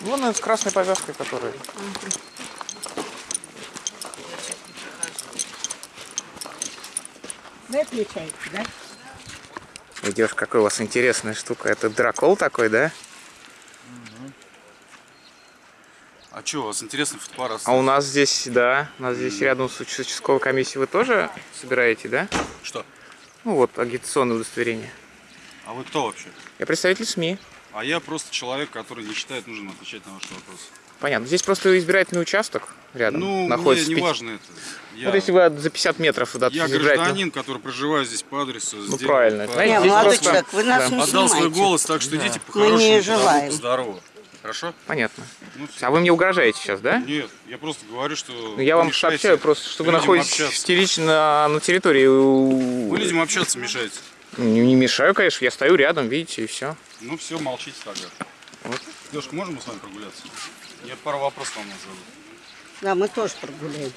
Вон он с красной повязкой, который. Вы отличаете, да? Идешь, какой у вас интересная штука. Это дракол такой, да? А что, у вас интересный фотоаппарат? А у нас здесь, да, у нас здесь рядом с участковой комиссией вы тоже собираете, да? Что? Ну вот, агитационное удостоверение. А вы кто вообще? Я представитель СМИ. А я просто человек, который не считает нужным отвечать на ваши вопросы. Понятно. Здесь просто избирательный участок рядом Ну, находится. мне в не важно это. Я, Вот если вы от- за 50 метров от я гражданин, который проживаю здесь по адресу. Ну, правильно. по- Не, здесь молодой просто- человек, вы нас да. не Отдал свой снимайте. голос, так что идите Мы по-хорошему. не по желаем. Здорово. Хорошо? Понятно. Ну. А вы мне угрожаете сейчас, да? Нет, я просто говорю, что... Ну, я вам сообщаю просто, что вы находитесь общаться. на, на территории. у- Вы людям общаться мешаете. Не, не мешаю, конечно, я стою рядом, видите, и все. Ну все, молчите тогда. Вот. Девушка, можем мы с вами прогуляться? Я пару вопросов вам назову. Да, мы тоже прогуляемся.